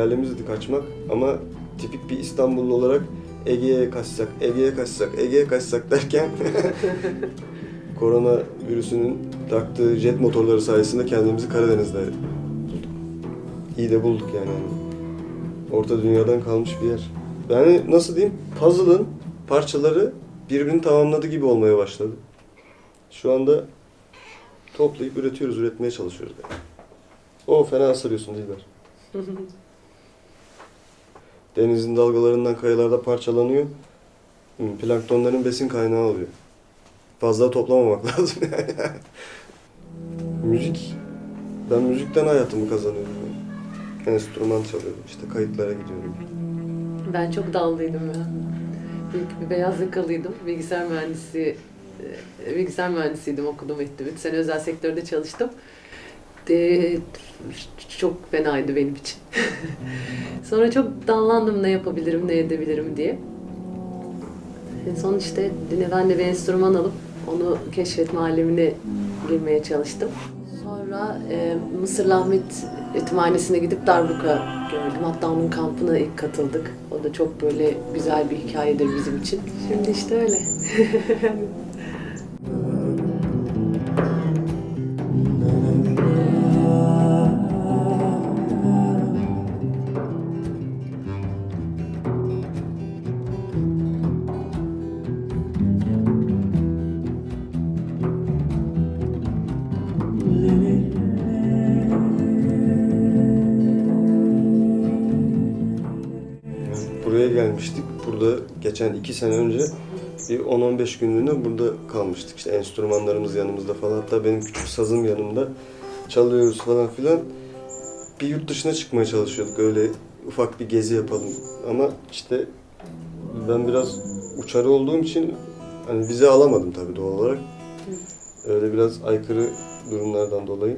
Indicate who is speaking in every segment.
Speaker 1: hayalimizdi kaçmak ama tipik bir İstanbullu olarak Ege'ye kaçsak, Ege'ye kaçsak, Ege'ye kaçsak derken korona virüsünün taktığı jet motorları sayesinde kendimizi Karadeniz'de bulduk. İyi de bulduk yani. Orta dünyadan kalmış bir yer. Yani nasıl diyeyim? Puzzle'ın parçaları birbirini tamamladı gibi olmaya başladı. Şu anda toplayıp üretiyoruz, üretmeye çalışıyoruz. Yani. O fena ısırıyorsun Dilber. Denizin dalgalarından kayalarda parçalanıyor. Hı, Planktonların besin kaynağı oluyor. Fazla toplamamak lazım yani. Müzik. Ben müzikten hayatımı kazanıyorum. Yani. Enstrüman çalıyorum, işte kayıtlara gidiyorum.
Speaker 2: Ben çok dallıydım ya. İlk bir beyaz yakalıydım. Bilgisayar mühendisi e, bilgisayar mühendisiydim okudum ettim. Üç sene özel sektörde çalıştım. De, çok fenaydı benim için. Sonra çok dallandım ne yapabilirim, ne edebilirim diye. En son işte yine ben de bir enstrüman alıp onu keşfetme alemine girmeye çalıştım. Sonra e, Mısırlı Ahmet Yetimhanesi'ne gidip darbuka gördüm. Hatta onun kampına ilk katıldık. O da çok böyle güzel bir hikayedir bizim için. Şimdi işte öyle.
Speaker 1: geçen iki sene önce bir 10-15 günlüğüne burada kalmıştık. İşte enstrümanlarımız yanımızda falan. Hatta benim küçük sazım yanımda. Çalıyoruz falan filan. Bir yurt dışına çıkmaya çalışıyorduk. Öyle ufak bir gezi yapalım. Ama işte ben biraz uçarı olduğum için hani vize alamadım tabii doğal olarak. Öyle biraz aykırı durumlardan dolayı.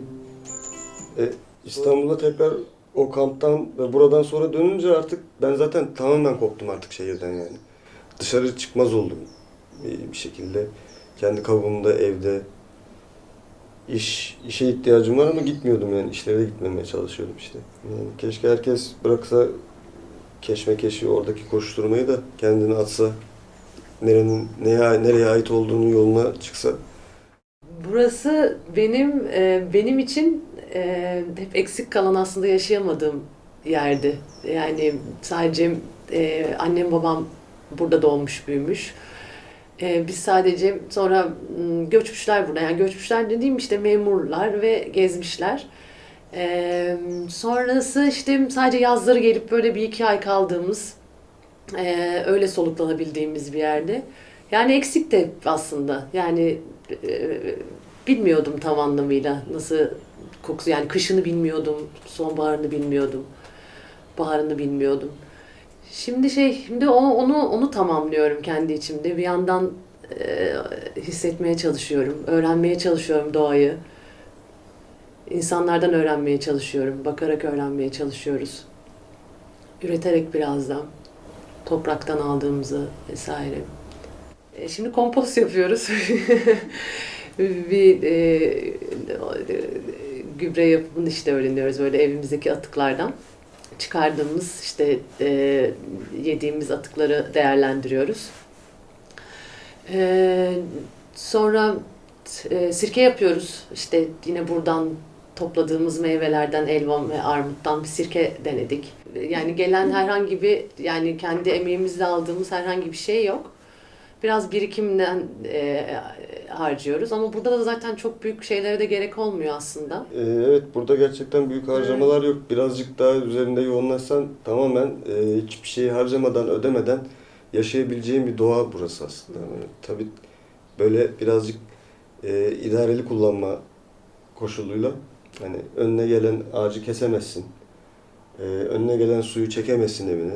Speaker 1: E, İstanbul'a tekrar o kamptan ve buradan sonra dönünce artık ben zaten tamamen koptum artık şehirden yani. Dışarı çıkmaz oldum bir, şekilde. Kendi kabuğumda evde iş işe ihtiyacım var ama gitmiyordum yani işlere gitmemeye çalışıyordum işte. Yani keşke herkes bıraksa keşmekeşi oradaki koşturmayı da kendini atsa nerenin neye nereye ait olduğunu yoluna çıksa
Speaker 2: Burası benim e, benim için e, hep eksik kalan aslında yaşayamadığım yerdi. Yani sadece e, annem babam burada doğmuş büyümüş. E, biz sadece sonra m, göçmüşler burada. Yani göçmüşler dediğim işte memurlar ve gezmişler. E, sonrası işte sadece yazları gelip böyle bir iki ay kaldığımız e, öyle soluklanabildiğimiz bir yerde. Yani eksik de aslında. Yani e, bilmiyordum tam anlamıyla nasıl kokusu. Yani kışını bilmiyordum, sonbaharını bilmiyordum, baharını bilmiyordum. Şimdi şey, şimdi onu onu, onu tamamlıyorum kendi içimde. Bir yandan e, hissetmeye çalışıyorum, öğrenmeye çalışıyorum doğayı. İnsanlardan öğrenmeye çalışıyorum, bakarak öğrenmeye çalışıyoruz. Üreterek birazdan, topraktan aldığımızı vesaire. E, Şimdi kompost yapıyoruz. bir e, gübre yapımını işte öğreniyoruz böyle evimizdeki atıklardan. Çıkardığımız işte e, yediğimiz atıkları değerlendiriyoruz. E, sonra e, sirke yapıyoruz. İşte yine buradan topladığımız meyvelerden, elma ve armuttan bir sirke denedik. Yani gelen herhangi bir, yani kendi emeğimizle aldığımız herhangi bir şey yok. Biraz birikimden e, harcıyoruz ama burada da zaten çok büyük şeylere de gerek olmuyor aslında.
Speaker 1: Ee, Evet, burada gerçekten büyük harcamalar yok. Birazcık daha üzerinde yoğunlaşsan tamamen e, hiçbir şeyi harcamadan, ödemeden yaşayabileceğin bir doğa burası aslında. Yani tabii böyle birazcık e, idareli kullanma koşuluyla hani önüne gelen ağacı kesemezsin. E, önüne gelen suyu çekemezsin evine.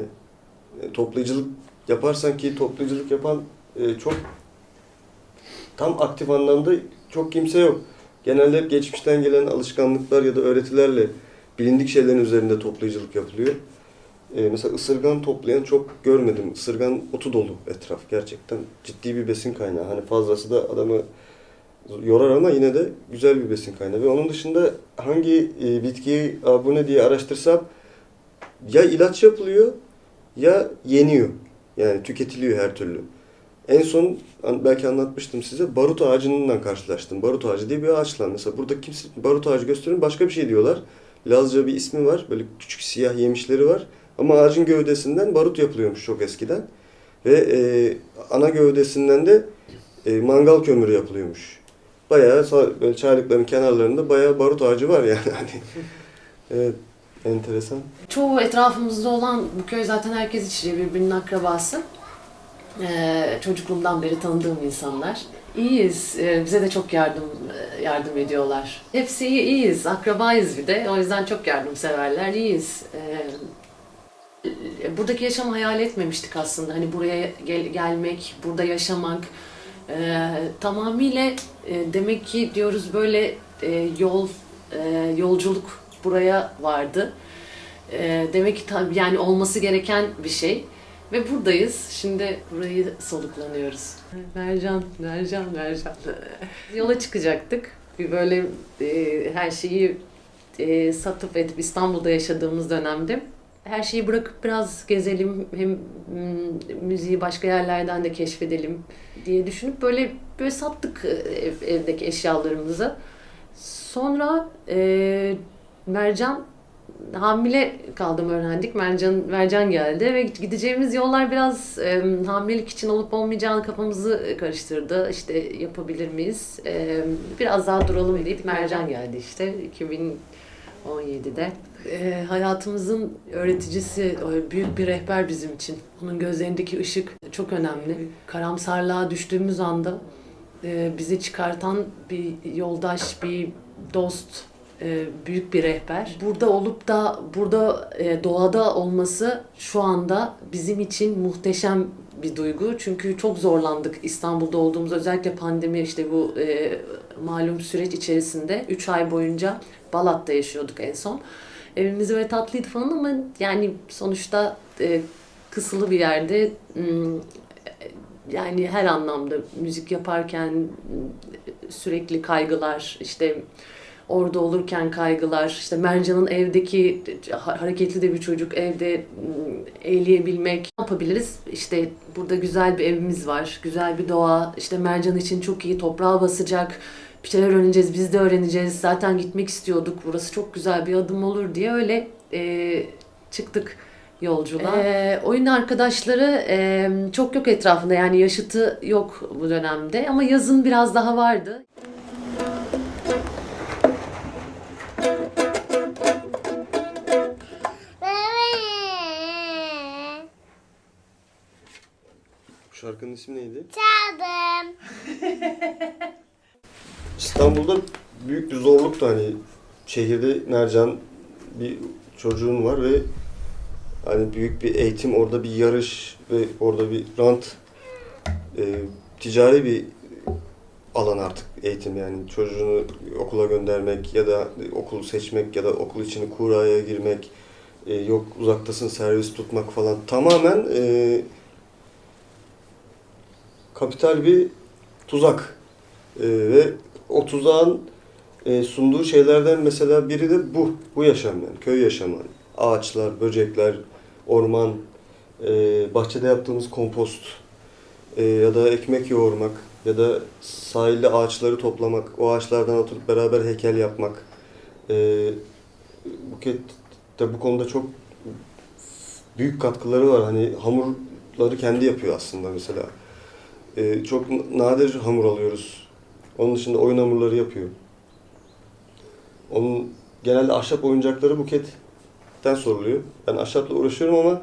Speaker 1: E, toplayıcılık yaparsan ki toplayıcılık yapan e, çok tam aktif anlamda çok kimse yok. Genelde hep geçmişten gelen alışkanlıklar ya da öğretilerle bilindik şeylerin üzerinde toplayıcılık yapılıyor. Ee, mesela ısırgan toplayan çok görmedim. Isırgan otu dolu etraf gerçekten. Ciddi bir besin kaynağı. Hani fazlası da adamı yorar ama yine de güzel bir besin kaynağı. Ve onun dışında hangi e, bitkiyi abone diye araştırsam ya ilaç yapılıyor ya yeniyor. Yani tüketiliyor her türlü. En son belki anlatmıştım size barut ağacından karşılaştım. Barut ağacı diye bir ağaçla. Mesela burada kimse barut ağacı gösterin başka bir şey diyorlar. Lazca bir ismi var. Böyle küçük siyah yemişleri var. Ama ağacın gövdesinden barut yapılıyormuş çok eskiden. Ve e, ana gövdesinden de e, mangal kömürü yapılıyormuş. Bayağı böyle çaylıkların kenarlarında bayağı barut ağacı var yani. Hani, evet, enteresan.
Speaker 2: Çoğu etrafımızda olan bu köy zaten herkes içinde birbirinin akrabası. Ee, çocukluğumdan beri tanıdığım insanlar. İyiyiz. Ee, bize de çok yardım e, yardım ediyorlar. Hepsi iyi, iyiyiz. Akrabayız bir de. O yüzden çok yardımseverler. İyiyiz. Ee, buradaki yaşamı hayal etmemiştik aslında. Hani buraya gel- gelmek, burada yaşamak. Ee, tamamıyla e, demek ki diyoruz böyle e, yol e, yolculuk buraya vardı. E, demek ki yani olması gereken bir şey. Ve buradayız. Şimdi burayı soluklanıyoruz. Mercan, Mercan, Mercan. Yola çıkacaktık. Bir böyle e, her şeyi e, satıp edip İstanbul'da yaşadığımız dönemde her şeyi bırakıp biraz gezelim hem mm, müziği başka yerlerden de keşfedelim diye düşünüp böyle böyle sattık e, ev- evdeki eşyalarımızı. Sonra e, Mercan hamile kaldım öğrendik. Mercan Mercan geldi ve gideceğimiz yollar biraz e, hamilelik için olup olmayacağını kafamızı karıştırdı. İşte yapabilir miyiz? E, biraz daha duralım deyip Mercan geldi işte 2017'de. E, hayatımızın öğreticisi, büyük bir rehber bizim için. Onun gözlerindeki ışık çok önemli. Karamsarlığa düştüğümüz anda e, bizi çıkartan bir yoldaş, bir dost, büyük bir rehber. Burada olup da burada e, doğada olması şu anda bizim için muhteşem bir duygu. Çünkü çok zorlandık İstanbul'da olduğumuz özellikle pandemi işte bu e, malum süreç içerisinde 3 ay boyunca Balat'ta yaşıyorduk en son. Evimiz böyle tatlıydı falan ama yani sonuçta e, kısılı bir yerde yani her anlamda müzik yaparken sürekli kaygılar işte orada olurken kaygılar işte Mercan'ın evdeki ha- hareketli de bir çocuk evde eğleyebilmek. Ne yapabiliriz? İşte burada güzel bir evimiz var güzel bir doğa. İşte Mercan için çok iyi toprağa basacak. Bir şeyler öğreneceğiz biz de öğreneceğiz. Zaten gitmek istiyorduk. Burası çok güzel bir adım olur diye öyle e, çıktık yolculuğa. Ee, oyun arkadaşları e, çok yok etrafında. Yani yaşıtı yok bu dönemde ama yazın biraz daha vardı.
Speaker 1: Şarkının ismi neydi?
Speaker 3: Çaldım.
Speaker 1: İstanbul'da büyük bir zorluktu hani şehirde Nercan bir çocuğun var ve hani büyük bir eğitim orada bir yarış ve orada bir rant e, ticari bir alan artık eğitim yani çocuğunu okula göndermek ya da okul seçmek ya da okul içini kuraya girmek e, yok uzaktasın servis tutmak falan tamamen e, kapital bir tuzak E, ve o tuzağın e, sunduğu şeylerden mesela biri de bu. Bu yaşam yani. Köy yaşamı. Ağaçlar, böcekler, orman, e, bahçede yaptığımız kompost e, ya da ekmek yoğurmak ya da sahilde ağaçları toplamak, o ağaçlardan oturup beraber heykel yapmak. E, Buket de bu konuda çok büyük katkıları var. Hani hamurları kendi yapıyor aslında mesela. E, çok nadir hamur alıyoruz. Onun dışında oyun hamurları yapıyor. Onun genelde ahşap oyuncakları Buket'ten soruluyor. Ben ahşapla uğraşıyorum ama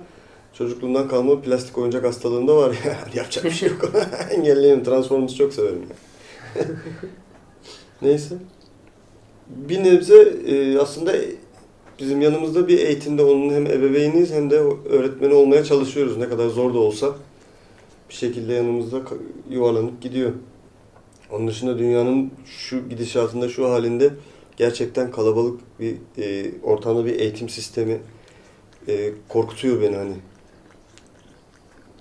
Speaker 1: çocukluğumdan kalma plastik oyuncak hastalığında var ya. Yapacak bir şey yok. Engelleyemem. Transformers çok severim. Yani. Neyse. Bir nebze e, aslında bizim yanımızda bir eğitimde onun hem ebeveyniyiz hem de öğretmeni olmaya çalışıyoruz. Ne kadar zor da olsa bir şekilde yanımızda yuvarlanıp gidiyor. Onun dışında dünyanın şu gidişatında, şu halinde gerçekten kalabalık bir e, ortamda bir eğitim sistemi e, korkutuyor beni hani.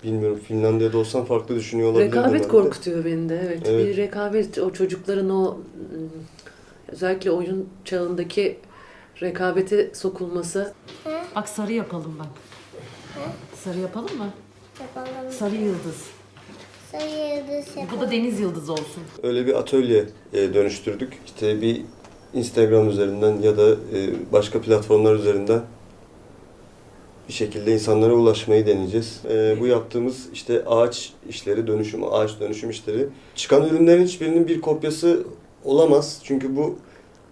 Speaker 1: Bilmiyorum Finlandiya'da olsam farklı düşünüyor olabilirdim.
Speaker 2: Rekabet
Speaker 1: de.
Speaker 2: korkutuyor beni de evet.
Speaker 1: Evet.
Speaker 2: Bir rekabet o çocukların o ım, özellikle oyun çağındaki rekabete sokulması? Bak sarı yapalım bak. Sarı yapalım mı?
Speaker 3: Yapalım.
Speaker 2: Sarı yıldız.
Speaker 3: Sarı yıldız
Speaker 2: Bu
Speaker 3: yapalım.
Speaker 2: da deniz yıldızı olsun.
Speaker 1: Öyle bir atölye e, dönüştürdük. İşte bir Instagram üzerinden ya da e, başka platformlar üzerinden bir şekilde insanlara ulaşmayı deneyeceğiz. E, bu yaptığımız işte ağaç işleri, dönüşüm, ağaç dönüşüm işleri. Çıkan ürünlerin hiçbirinin bir kopyası olamaz. Çünkü bu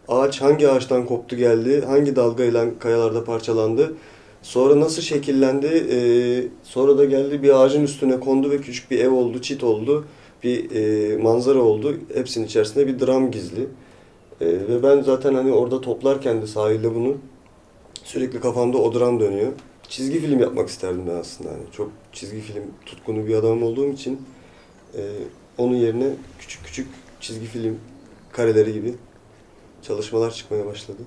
Speaker 1: ağaç hangi ağaçtan koptu geldi, hangi dalgayla kayalarda parçalandı, sonra nasıl şekillendi, e, sonra da geldi bir ağacın üstüne kondu ve küçük bir ev oldu, çit oldu bir e, manzara oldu. Hepsinin içerisinde bir dram gizli. E, ve ben zaten hani orada toplarken de sahilde bunu sürekli kafamda o dram dönüyor. Çizgi film yapmak isterdim ben aslında. Hani çok çizgi film tutkunu bir adam olduğum için e, onun yerine küçük küçük çizgi film kareleri gibi çalışmalar çıkmaya başladı.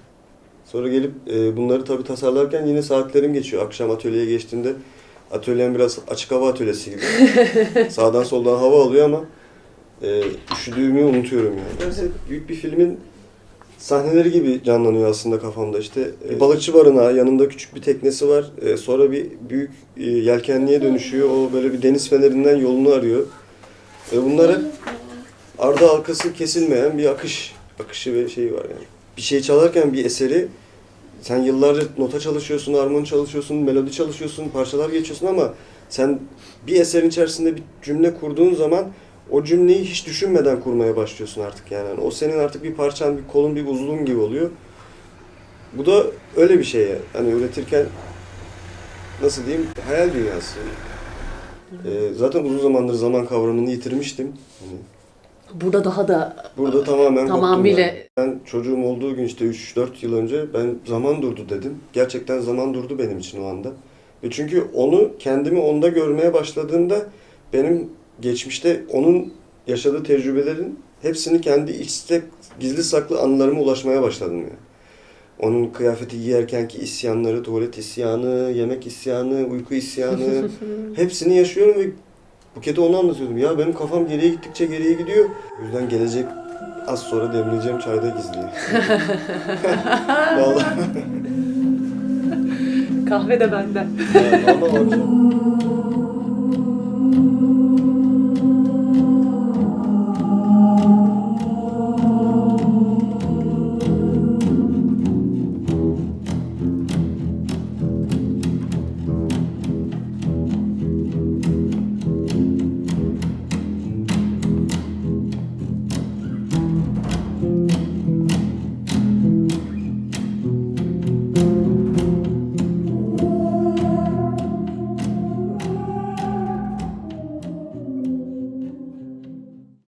Speaker 1: Sonra gelip e, bunları tabii tasarlarken yine saatlerim geçiyor. Akşam atölyeye geçtiğimde atölyem biraz açık hava atölyesi gibi. Sağdan soldan hava alıyor ama e, üşüdüğümü unutuyorum yani. Neyse, büyük bir filmin sahneleri gibi canlanıyor aslında kafamda. İşte e, balıkçı barınağı, yanında küçük bir teknesi var. E, sonra bir büyük e, yelkenliğe dönüşüyor. O böyle bir deniz fenerinden yolunu arıyor. E, bunlar hep ardı arkası kesilmeyen bir akış, akışı ve şeyi var yani. Bir şey çalarken bir eseri sen yıllarca nota çalışıyorsun, armoni çalışıyorsun, melodi çalışıyorsun, parçalar geçiyorsun ama sen bir eserin içerisinde bir cümle kurduğun zaman o cümleyi hiç düşünmeden kurmaya başlıyorsun artık yani. Yani o senin artık bir parçan, bir kolun, bir uzlun gibi oluyor. Bu da öyle bir şey ya. Hani üretirken nasıl diyeyim hayal dünyası. Ee, zaten uzun zamandır zaman kavramını yitirmiştim. Hani
Speaker 2: Burada daha da
Speaker 1: burada tamamen
Speaker 2: Tamamıyla-
Speaker 1: yani. Ben çocuğum olduğu gün işte 3-4 yıl önce ben zaman durdu dedim. Gerçekten zaman durdu benim için o anda. Ve çünkü onu kendimi onda görmeye başladığımda benim geçmişte onun yaşadığı tecrübelerin hepsini kendi içte gizli saklı anılarıma ulaşmaya başladım yani. Onun kıyafeti giyerkenki isyanları, tuvalet isyanı, yemek isyanı, uyku isyanı hepsini yaşıyorum ve Buket'e onu anlatıyordum. Ya benim kafam geriye gittikçe geriye gidiyor. O yüzden gelecek az sonra demleyeceğim çayda gizli. Vallahi.
Speaker 2: kahve de benden.
Speaker 1: Ya, vallahi.